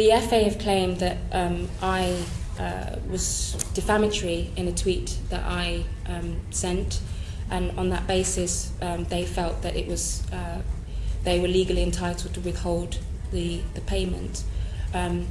the FA have claimed that um, I uh, was defamatory in a tweet that I um, sent, and on that basis, um, they felt that it was uh, they were legally entitled to withhold the the payment. Um,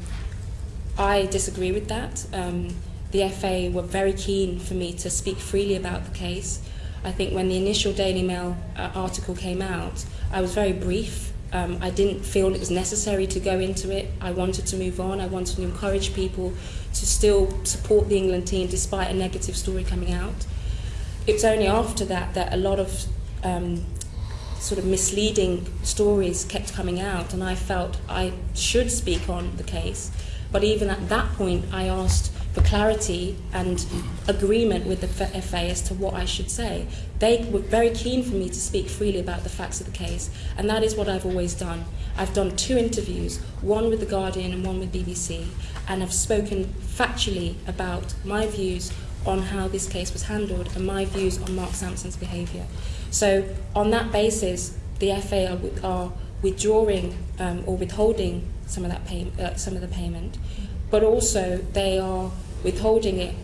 I disagree with that. Um, the FA were very keen for me to speak freely about the case. I think when the initial Daily Mail uh, article came out, I was very brief. um, I didn't feel it was necessary to go into it. I wanted to move on. I wanted to encourage people to still support the England team despite a negative story coming out. It's only after that that a lot of um, sort of misleading stories kept coming out, and I felt I should speak on the case. But even at that point, I asked for clarity and agreement with the FA as to what I should say. They were very keen for me to speak freely about the facts of the case, and that is what I've always done. I've done two interviews, one with The Guardian and one with BBC, and I've spoken factually about my views on how this case was handled and my views on Mark Sampson's behaviour. So, on that basis, the FA are, are withdrawing um, or withholding some of that pay, uh, some of the payment, but also they are withholding it,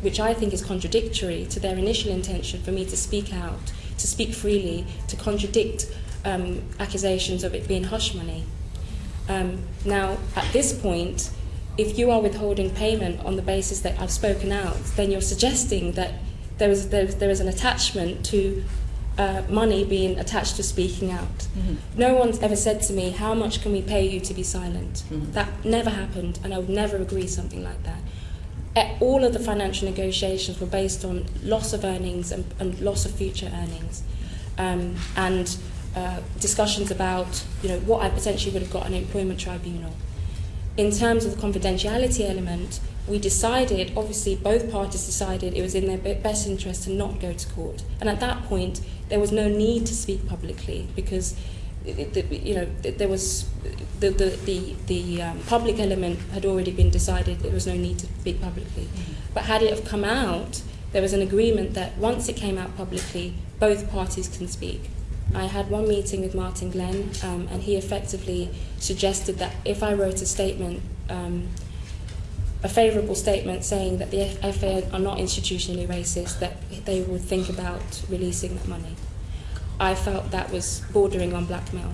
which I think is contradictory to their initial intention for me to speak out, to speak freely, to contradict um, accusations of it being hush money. Um, now, at this point, if you are withholding payment on the basis that I've spoken out, then you're suggesting that there is, there, there is an attachment to uh, money being attached to speaking out. Mm-hmm. No one's ever said to me, How much can we pay you to be silent? Mm-hmm. That never happened, and I would never agree something like that. E, all of the financial negotiations were based on loss of earnings and, and loss of future earnings um, and uh, discussions about you know what I potentially would have got an employment tribunal. In terms of the confidentiality element, we decided, obviously both parties decided it was in their best interest to not go to court. And at that point, there was no need to speak publicly because you know there was the the the, the um, public element had already been decided there was no need to speak publicly mm-hmm. but had it have come out there was an agreement that once it came out publicly both parties can speak I had one meeting with Martin Glenn um, and he effectively suggested that if I wrote a statement um, a favourable statement saying that the FA are not institutionally racist, that they would think about releasing that money. I felt that was bordering on blackmail.